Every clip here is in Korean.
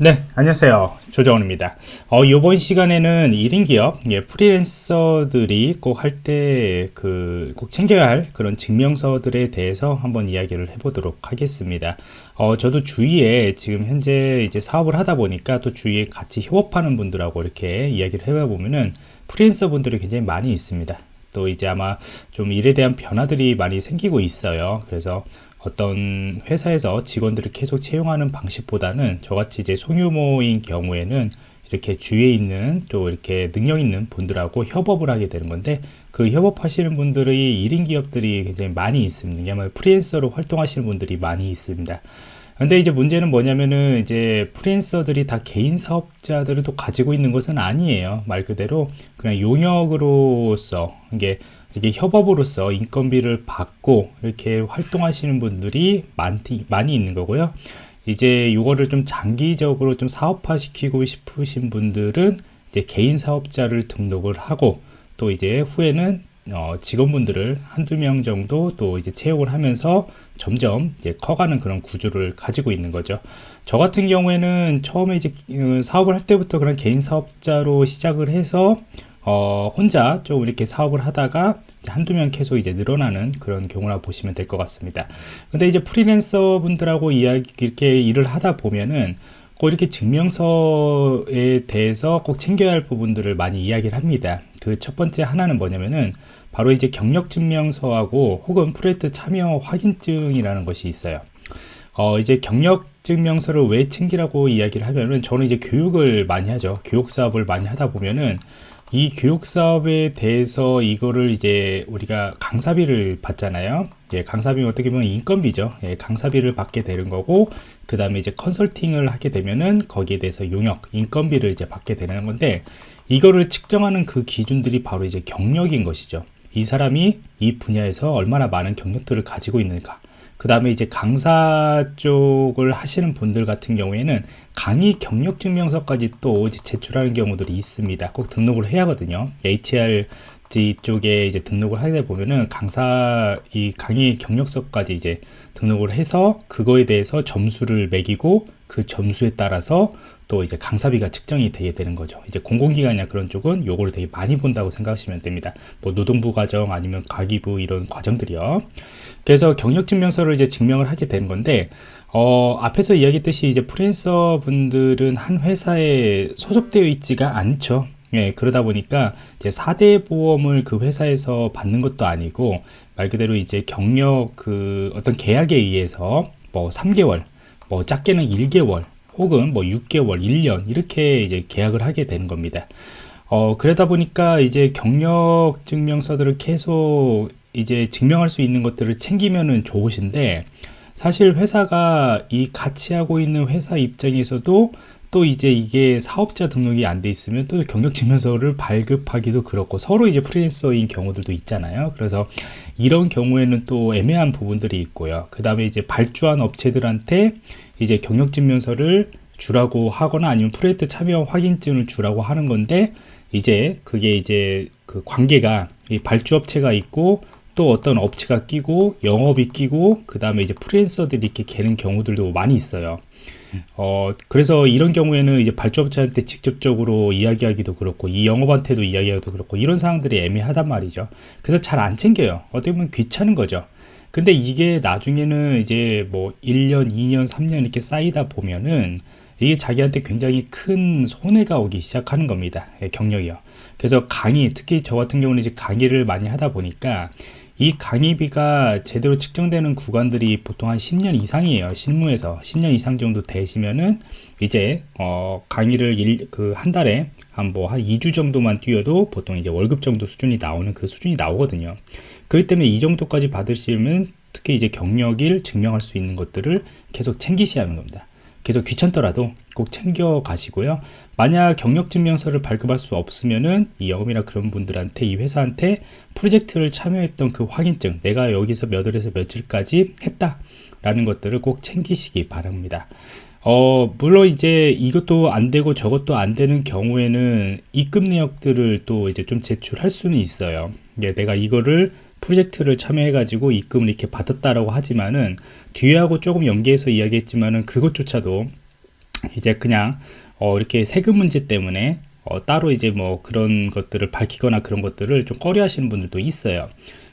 네. 안녕하세요. 조정원입니다. 어, 이번 시간에는 1인 기업 예, 프리랜서들이 꼭 할 때 그 꼭 챙겨야 할 그런 증명서들에 대해서 한번 이야기를 해보도록 하겠습니다. 어, 저도 주위에 지금 현재 이제 사업을 하다 보니까 또 주위에 같이 협업하는 분들하고 이렇게 이야기를 해봐 보면은 프리랜서 분들이 굉장히 많이 있습니다. 또 이제 아마 좀 일에 대한 변화들이 많이 생기고 있어요. 그래서 어떤 회사에서 직원들을 계속 채용하는 방식보다는 저같이 이제 소규모인 경우에는 이렇게 주위에 있는 또 이렇게 능력 있는 분들하고 협업을 하게 되는 건데 그 협업하시는 분들이 1인 기업들이 굉장히 많이 있습니다. 왜냐하면 프리랜서로 활동하시는 분들이 많이 있습니다. 근데 이제 문제는 뭐냐면은 이제 프리랜서들이 다 개인 사업자들을 또 가지고 있는 것은 아니에요. 말 그대로 그냥 용역으로서 이게 이게 협업으로서 인건비를 받고 이렇게 활동하시는 분들이 많이, 많이 있는 거고요. 이제 이거를 좀 장기적으로 좀 사업화 시키고 싶으신 분들은 이제 개인 사업자를 등록을 하고 또 이제 후에는 어, 직원분들을 한두 명 정도 또 이제 채용을 하면서 점점 이제 커가는 그런 구조를 가지고 있는 거죠. 저 같은 경우에는 처음에 이제 어, 사업을 할 때부터 그런 개인 사업자로 시작을 해서 어, 혼자 좀 이렇게 사업을 하다가 한두 명 계속 이제 늘어나는 그런 경우라 보시면 될 것 같습니다. 근데 이제 프리랜서 분들하고 이야기, 이렇게 일을 하다 보면은 꼭 이렇게 증명서에 대해서 꼭 챙겨야 할 부분들을 많이 이야기를 합니다. 그 첫 번째 하나는 뭐냐면은 바로 이제 경력 증명서하고 혹은 프로젝트 참여 확인증이라는 것이 있어요. 어, 이제 경력 증명서를 왜 챙기라고 이야기를 하면은 저는 이제 교육을 많이 하죠. 교육 사업을 많이 하다 보면은 이 교육 사업에 대해서 이거를 이제 우리가 강사비를 받잖아요. 예, 강사비 어떻게 보면 인건비죠. 예, 강사비를 받게 되는 거고, 그 다음에 이제 컨설팅을 하게 되면은 거기에 대해서 용역, 인건비를 이제 받게 되는 건데, 이거를 측정하는 그 기준들이 바로 이제 경력인 것이죠. 이 사람이 이 분야에서 얼마나 많은 경력들을 가지고 있는가. 그 다음에 이제 강사 쪽을 하시는 분들 같은 경우에는 강의 경력 증명서까지 또 제출하는 경우들이 있습니다. 꼭 등록을 해야 하거든요. HR 쪽에 이제 등록을 하게 보면은 강사 이 강의 경력서까지 이제 등록을 해서 그거에 대해서 점수를 매기고 그 점수에 따라서 또 이제 강사비가 측정이 되게 되는 거죠. 이제 공공기관이나 그런 쪽은 요거를 되게 많이 본다고 생각하시면 됩니다. 뭐 노동부 과정 아니면 가기부 이런 과정들이요. 그래서 경력증명서를 이제 증명을 하게 되는 건데 어, 앞에서 이야기했듯이 이제 프리랜서 분들은 한 회사에 소속되어 있지가 않죠. 예, 그러다 보니까 이제 4대 보험을 그 회사에서 받는 것도 아니고 말 그대로 이제 경력 그 어떤 계약에 의해서 뭐 3개월, 뭐 작게는 1개월, 혹은 뭐 6개월, 1년 이렇게 이제 계약을 하게 되는 겁니다. 어, 그러다 보니까 이제 경력 증명서들을 계속 이제 증명할 수 있는 것들을 챙기면은 좋으신데 사실 회사가 이 같이 하고 있는 회사 입장에서도 또 이제 이게 사업자 등록이 안 돼 있으면 또 경력증명서를 발급하기도 그렇고 서로 이제 프리랜서인 경우들도 있잖아요. 그래서 이런 경우에는 또 애매한 부분들이 있고요. 그 다음에 이제 발주한 업체들한테 이제 경력증명서를 주라고 하거나 아니면 프로젝트 참여 확인증을 주라고 하는 건데 이제 그게 이제 그 관계가 이 발주업체가 있고 또 어떤 업체가 끼고 영업이 끼고 그 다음에 이제 프리랜서들이 이렇게 개는 경우들도 많이 있어요 어 그래서 이런 경우에는 이제 발주업체한테 직접적으로 이야기하기도 그렇고 이 영업한테도 이야기하기도 그렇고 이런 상황들이 애매하단 말이죠 그래서 잘 안 챙겨요 어떻게 보면 귀찮은 거죠 근데 이게 나중에는 이제 뭐 1년, 2년, 3년 이렇게 쌓이다 보면은 이게 자기한테 굉장히 큰 손해가 오기 시작하는 겁니다. 예, 경력이요. 그래서 강의, 특히 저 같은 경우는 이제 강의를 많이 하다 보니까 이 강의비가 제대로 측정되는 구간들이 보통 한 10년 이상이에요. 실무에서 10년 이상 정도 되시면은 이제 어 강의를 그한 달에 한 뭐한 뭐한 2주 정도만 뛰어도 보통 이제 월급 정도 수준이 나오는 그 수준이 나오거든요. 그렇기 때문에 이 정도까지 받으시면 특히 이제 경력을 증명할 수 있는 것들을 계속 챙기셔야 하는 겁니다. 계속 귀찮더라도 꼭 챙겨 가시고요. 만약 경력증명서를 발급할 수 없으면은 이 영업이나 그런 분들한테 이 회사한테 프로젝트를 참여했던 그 확인증 내가 여기서 몇 월에서 며칠까지 했다 라는 것들을 꼭 챙기시기 바랍니다. 어, 물론 이제 이것도 안 되고 저것도 안 되는 경우에는 입금 내역들을 또 이제 좀 제출할 수는 있어요. 예, 내가 이거를 프로젝트를 참여해가지고 입금을 이렇게 받았다라고 하지만은 뒤하고 조금 연계해서 이야기했지만은 그것조차도 이제 그냥 어, 이렇게 세금 문제 때문에 어, 따로 이제 뭐 그런 것들을 밝히거나 그런 것들을 좀 꺼려 하시는 분들도 있어요.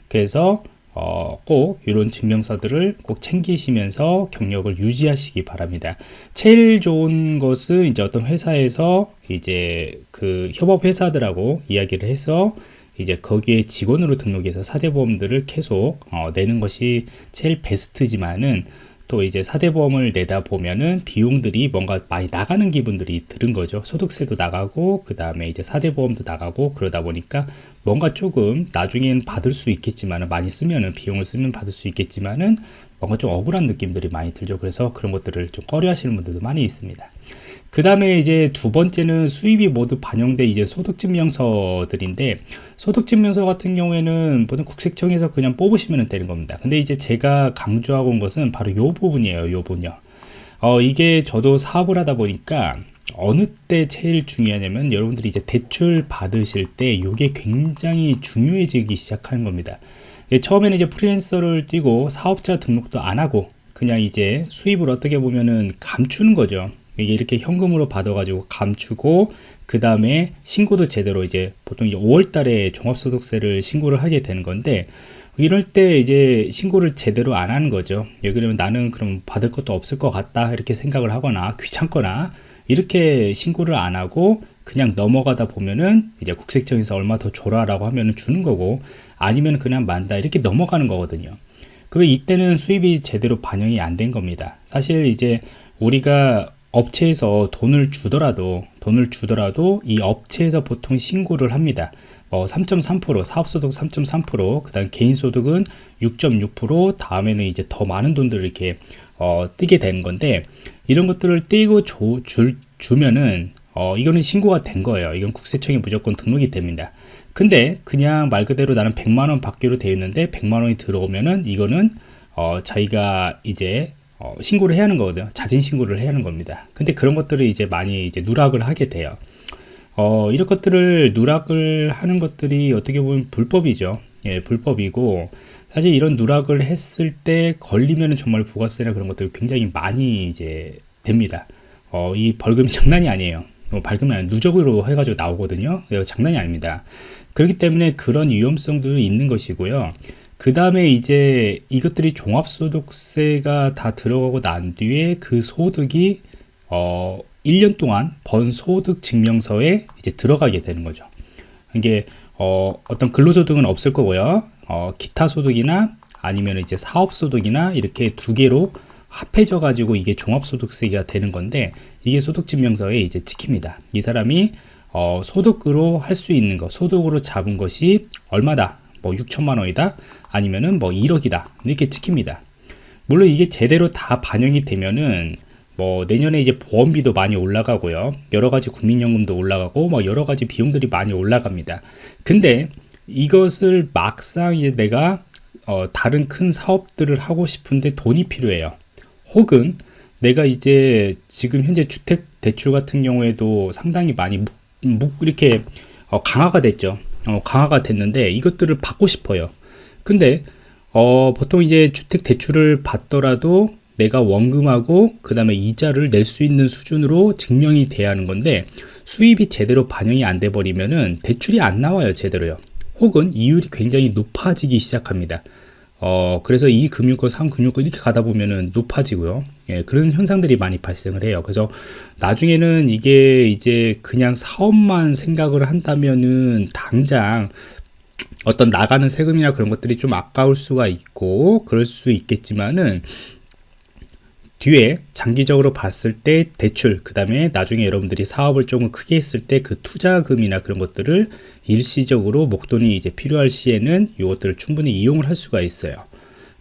그래서 어, 꼭 이런 증명서들을 꼭 챙기시면서 경력을 유지하시기 바랍니다. 제일 좋은 것은 이제 어떤 회사에서 이제 그 협업 회사들하고 이야기를 해서 이제 거기에 직원으로 등록해서 사대보험들을 계속 어, 내는 것이 제일 베스트지만은 또 이제 사대보험을 내다 보면은 비용들이 뭔가 많이 나가는 기분들이 들은 거죠. 소득세도 나가고 그 다음에 이제 사대보험도 나가고 그러다 보니까 뭔가 조금 나중엔 받을 수 있겠지만은 많이 쓰면은 비용을 쓰면 받을 수 있겠지만은 뭔가 좀 억울한 느낌들이 많이 들죠. 그래서 그런 것들을 좀 꺼려 하시는 분들도 많이 있습니다. 그 다음에 이제 두 번째는 수입이 모두 반영된 이제 소득증명서들인데 소득증명서 같은 경우에는 보통 국세청에서 그냥 뽑으시면 되는 겁니다. 근데 이제 제가 강조하고 온 것은 바로 요 부분이에요. 요 부분요. 어, 이게 저도 사업을 하다 보니까 어느 때 제일 중요하냐면 여러분들이 이제 대출 받으실 때 이게 굉장히 중요해지기 시작하는 겁니다. 예, 처음에는 이제 프리랜서를 띄고 사업자 등록도 안 하고 그냥 이제 수입을 어떻게 보면은 감추는 거죠. 이게 이렇게 현금으로 받아가지고 감추고 그 다음에 신고도 제대로 이제 보통 이제 5월 달에 종합소득세를 신고를 하게 되는 건데 이럴 때 이제 신고를 제대로 안 하는 거죠. 예, 그러면 나는 그럼 받을 것도 없을 것 같다 이렇게 생각을 하거나 귀찮거나 이렇게 신고를 안 하고 그냥 넘어가다 보면은 이제 국세청에서 얼마 더 줘라라고 하면은 주는 거고 아니면 그냥 만다 이렇게 넘어가는 거거든요. 그러면 이때는 수입이 제대로 반영이 안 된 겁니다. 사실 이제 우리가 업체에서 돈을 주더라도 돈을 주더라도 이 업체에서 보통 신고를 합니다. 어, 3.3% 사업소득 3.3% 그 다음 개인소득은 6.6% 다음에는 이제 더 많은 돈들을 이렇게 어, 뜨게 되는 건데 이런 것들을 떼고 줘, 줄, 주면은 어, 이거는 신고가 된 거예요. 이건 국세청에 무조건 등록이 됩니다. 근데 그냥 말 그대로 나는 100만 원 받기로 되어 있는데 100만 원이 들어오면은 이거는 어, 자기가 이제 어, 신고를 해야 하는 거거든요. 자진 신고를 해야 하는 겁니다. 근데 그런 것들을 이제 많이 이제 누락을 하게 돼요. 어, 이런 것들을 누락을 하는 것들이 어떻게 보면 불법이죠. 예, 불법이고 사실 이런 누락을 했을 때 걸리면 정말 부가세나 그런 것들 굉장히 많이 이제 됩니다. 어, 이 벌금이 장난이 아니에요. 뭐 벌금이 아니라 누적으로 해가지고 나오거든요. 장난이 아닙니다. 그렇기 때문에 그런 위험성도 있는 것이고요. 그 다음에 이제 이것들이 종합소득세가 다 들어가고 난 뒤에 그 소득이 어 1년 동안 번 소득 증명서에 이제 들어가게 되는 거죠. 이게 어 어떤 근로소득은 없을 거고요. 어 기타 소득이나 아니면 이제 사업 소득이나 이렇게 두 개로 합해져 가지고 이게 종합소득세가 되는 건데 이게 소득증명서에 이제 찍힙니다. 이 사람이 어, 소득으로 할 수 있는 것, 소득으로 잡은 것이 얼마다, 뭐 6천만 원이다, 아니면은 뭐 1억이다 이렇게 찍힙니다. 물론 이게 제대로 다 반영이 되면은 뭐 내년에 이제 보험비도 많이 올라가고요. 여러 가지 국민연금도 올라가고 뭐 여러 가지 비용들이 많이 올라갑니다. 근데 이것을 막상 이제 내가 어 다른 큰 사업들을 하고 싶은데 돈이 필요해요. 혹은 내가 이제 지금 현재 주택 대출 같은 경우에도 상당히 많이 묵, 묵 이렇게 어 강화가 됐죠. 어 강화가 됐는데 이것들을 받고 싶어요. 근데 어, 보통 이제 주택 대출을 받더라도 내가 원금하고 그 다음에 이자를 낼 수 있는 수준으로 증명이 돼야 하는 건데 수입이 제대로 반영이 안 돼 버리면은 대출이 안 나와요 제대로요 혹은 이율이 굉장히 높아지기 시작합니다 어 그래서 이 금융권 상금융권 이렇게 가다 보면은 높아지고요. 예, 그런 현상들이 많이 발생을 해요. 그래서 나중에는 이게 이제 그냥 사업만 생각을 한다면은 당장 어떤 나가는 세금이나 그런 것들이 좀 아까울 수가 있고 그럴 수 있겠지만은 뒤에 장기적으로 봤을 때 대출 그 다음에 나중에 여러분들이 사업을 조금 크게 했을 때 그 투자금이나 그런 것들을 일시적으로 목돈이 이제 필요할 시에는 이것들을 충분히 이용을 할 수가 있어요.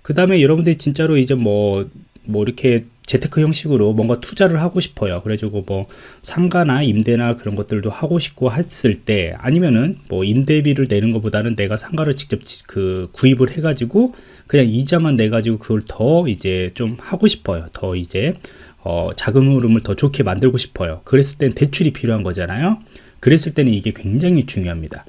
그 다음에 여러분들이 진짜로 이제 뭐뭐 뭐 이렇게 재테크 형식으로 뭔가 투자를 하고 싶어요. 그래가지고 뭐 상가나 임대나 그런 것들도 하고 싶고 했을 때 아니면은 뭐 임대비를 내는 것보다는 내가 상가를 직접 그 구입을 해가지고 그냥 이자만 내가지고 그걸 더 이제 좀 하고 싶어요. 더 이제 어 자금 흐름을 더 좋게 만들고 싶어요. 그랬을 땐 대출이 필요한 거잖아요. 그랬을 때는 이게 굉장히 중요합니다.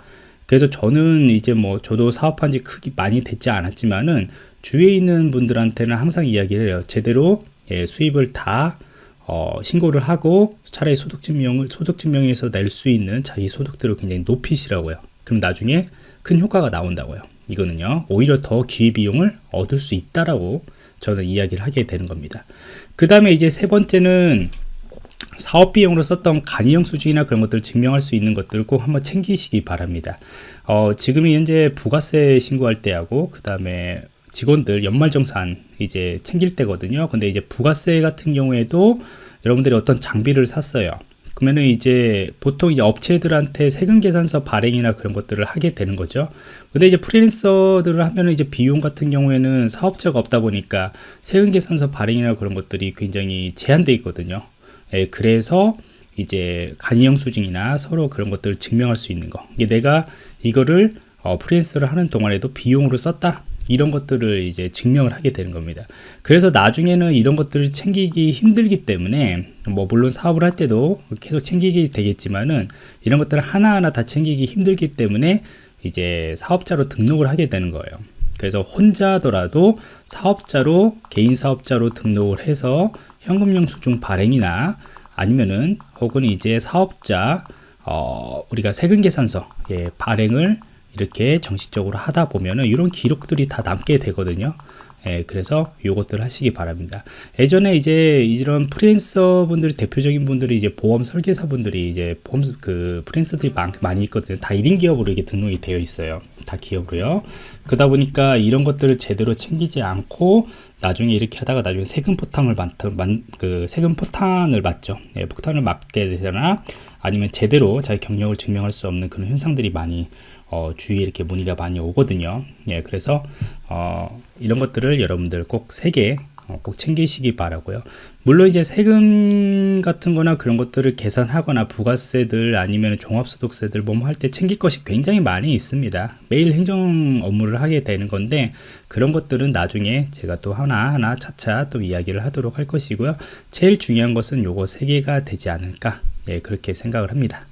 그래서 저는 이제 뭐 저도 사업한 지 크게 많이 됐지 않았지만은 주위에 있는 분들한테는 항상 이야기를 해요. 제대로 예, 수입을 다 어, 신고를 하고 차라리 소득증명을 소득증명에서 낼 수 있는 자기 소득들을 굉장히 높이시라고요. 그럼 나중에 큰 효과가 나온다고요. 이거는요 오히려 더 기회비용을 얻을 수 있다라고 저는 이야기를 하게 되는 겁니다. 그 다음에 이제 세 번째는 사업 비용으로 썼던 간이형 수준이나 그런 것들을 증명할 수 있는 것들 꼭 한번 챙기시기 바랍니다. 어, 지금 현재 부가세 신고할 때하고 그 다음에 직원들 연말정산 이제 챙길 때거든요. 근데 이제 부가세 같은 경우에도 여러분들이 어떤 장비를 샀어요. 그러면은 이제 보통 이제 업체들한테 세금 계산서 발행이나 그런 것들을 하게 되는 거죠. 근데 이제 프리랜서들을 하면은 이제 비용 같은 경우에는 사업자가 없다 보니까 세금 계산서 발행이나 그런 것들이 굉장히 제한돼 있거든요. 예, 그래서 이제 간이형 수증이나 서로 그런 것들을 증명할 수 있는 거. 이게 내가 이거를 어, 프리랜서를 하는 동안에도 비용으로 썼다. 이런 것들을 이제 증명을 하게 되는 겁니다. 그래서 나중에는 이런 것들을 챙기기 힘들기 때문에 뭐 물론 사업을 할 때도 계속 챙기게 되겠지만은 이런 것들을 하나하나 다 챙기기 힘들기 때문에 이제 사업자로 등록을 하게 되는 거예요. 그래서 혼자더라도 사업자로 개인 사업자로 등록을 해서 현금용 수중 발행이나 아니면은 혹은 이제 사업자 어, 우리가 세금 계산서 예, 발행을 이렇게 정식적으로 하다 보면은 이런 기록들이 다 남게 되거든요. 예, 그래서 요것들 하시기 바랍니다. 예전에 이제 이런 프리랜서 분들이 대표적인 분들이 이제 보험 설계사 분들이 이제 보험 그 프리랜서들이 많, 많이 있거든요. 다 1인 기업으로 이게 등록이 되어 있어요. 다 기업으로요. 그러다 보니까 이런 것들을 제대로 챙기지 않고 나중에 이렇게 하다가 나중에 세금 포탕을 맞, 그 세금 포탄을 맞죠. 예, 폭탄을 맞게 되거나 아니면 제대로 자기 경력을 증명할 수 없는 그런 현상들이 많이 어, 주위에 이렇게 문의가 많이 오거든요. 예, 그래서 어, 이런 것들을 여러분들 꼭 세개 어, 꼭 챙기시기 바라고요. 물론 이제 세금 같은 거나 그런 것들을 계산하거나 부가세들 아니면 종합소득세들 뭐할 때 챙길 것이 굉장히 많이 있습니다. 매일 행정 업무를 하게 되는 건데 그런 것들은 나중에 제가 또 하나하나 차차 또 이야기를 하도록 할 것이고요. 제일 중요한 것은 요거 세 개가 되지 않을까 예, 그렇게 생각을 합니다.